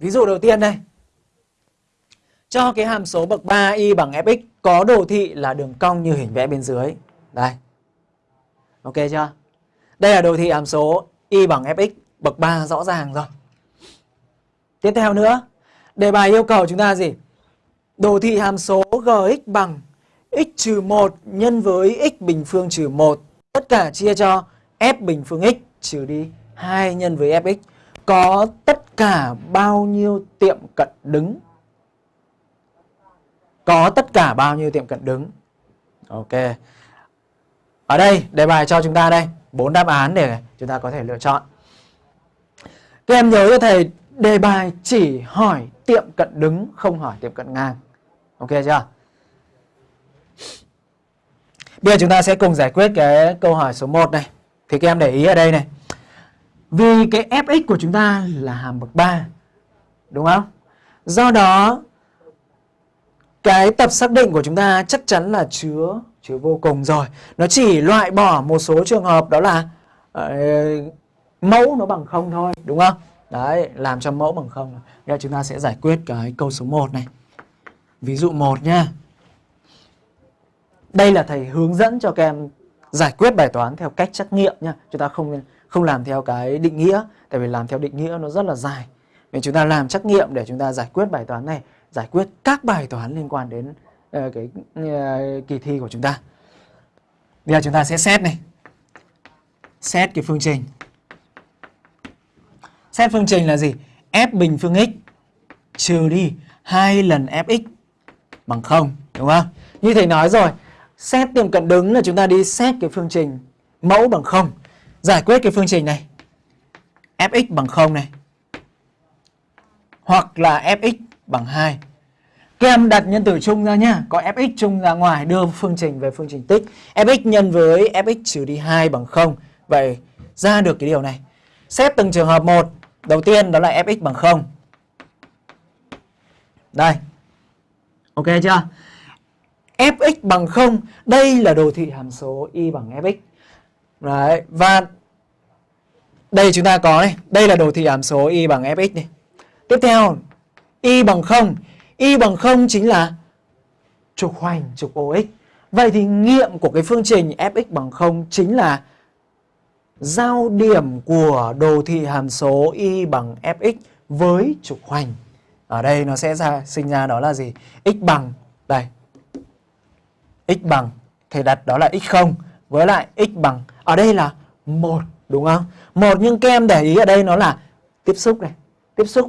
Ví dụ đầu tiên đây. Cho cái hàm số bậc 3 y bằng fx có đồ thị là đường cong như hình vẽ bên dưới. Đây. Ok chưa? Đây là đồ thị hàm số y bằng fx bậc 3 rõ ràng rồi. Tiếp theo nữa, đề bài yêu cầu chúng ta gì? Đồ thị hàm số gx bằng x trừ 1 nhân với x bình phương trừ 1 tất cả chia cho f bình phương x trừ đi 2 nhân với fx có tất cả bao nhiêu tiệm cận đứng? Có tất cả bao nhiêu tiệm cận đứng? Ok. Ở đây, đề bài cho chúng ta đây bốn đáp án để chúng ta có thể lựa chọn. Các em nhớ cho thầy, đề bài chỉ hỏi tiệm cận đứng, không hỏi tiệm cận ngang. Ok chưa? Bây giờ chúng ta sẽ cùng giải quyết cái câu hỏi số 1 này. Thì các em để ý ở đây này. Vì cái fx của chúng ta là hàm bậc 3. Đúng không? Do đó cái tập xác định của chúng ta chắc chắn là chứa chứa vô cùng rồi. Nó chỉ loại bỏ một số trường hợp đó là uh, mẫu nó bằng không thôi, đúng không? Đấy, làm cho mẫu bằng không. Bây giờ chúng ta sẽ giải quyết cái câu số 1 này. Ví dụ 1 nha. Đây là thầy hướng dẫn cho các em giải quyết bài toán theo cách trắc nghiệm nha. Chúng ta không không làm theo cái định nghĩa, tại vì làm theo định nghĩa nó rất là dài. Nên chúng ta làm trắc nghiệm để chúng ta giải quyết bài toán này, giải quyết các bài toán liên quan đến uh, cái uh, kỳ thi của chúng ta. Bây giờ chúng ta sẽ xét này. Xét cái phương trình. Xét phương trình là gì? f bình phương x trừ đi 2 lần fx bằng 0, đúng không? Như thầy nói rồi, xét tiệm cận đứng là chúng ta đi xét cái phương trình mẫu bằng 0. Giải quyết cái phương trình này. fx bằng 0 này. Hoặc là fx bằng 2. Các em đặt nhân tử chung ra nhá, có fx chung ra ngoài đưa phương trình về phương trình tích. fx nhân với fx trừ đi 2 bằng 0. Vậy ra được cái điều này. Xét từng trường hợp một. Đầu tiên đó là fx bằng 0. Đây. Ok chưa? fx bằng 0, đây là đồ thị hàm số y bằng fx. Đấy, và đây chúng ta có này, đây là đồ thị hàm số y bằng fx này. Tiếp theo, y bằng 0, y bằng 0 chính là trục hoành trục OX. Vậy thì nghiệm của cái phương trình fx bằng 0 chính là giao điểm của đồ thị hàm số y bằng fx với trục hoành. Ở đây nó sẽ ra sinh ra đó là gì? x bằng đây. x bằng thầy đặt đó là x0 với lại x bằng ở đây là 1 đúng không? một nhưng kem để ý ở đây nó là tiếp xúc này, tiếp xúc